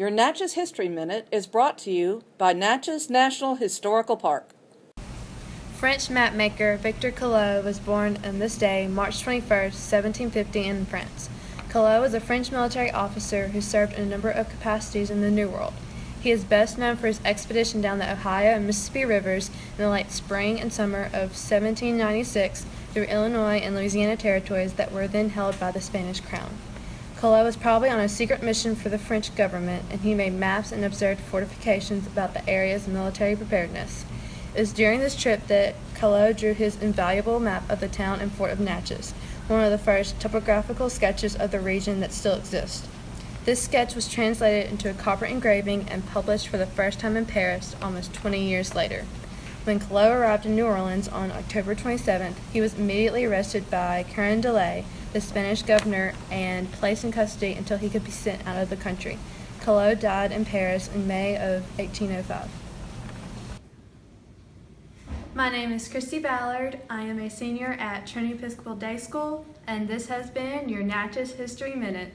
Your Natchez History Minute is brought to you by Natchez National Historical Park. French mapmaker Victor Collot was born on this day, March 21, 1750, in France. Collot was a French military officer who served in a number of capacities in the New World. He is best known for his expedition down the Ohio and Mississippi rivers in the late spring and summer of 1796 through Illinois and Louisiana territories that were then held by the Spanish crown. Collot was probably on a secret mission for the French government, and he made maps and observed fortifications about the area's military preparedness. It was during this trip that Collot drew his invaluable map of the town and fort of Natchez, one of the first topographical sketches of the region that still exist. This sketch was translated into a copper engraving and published for the first time in Paris almost 20 years later. When Collot arrived in New Orleans on October 27th, he was immediately arrested by Carondelet, the Spanish governor, and placed in custody until he could be sent out of the country. Collot died in Paris in May of 1805. My name is Christy Ballard. I am a senior at Trinity Episcopal Day School, and this has been your Natchez History Minute.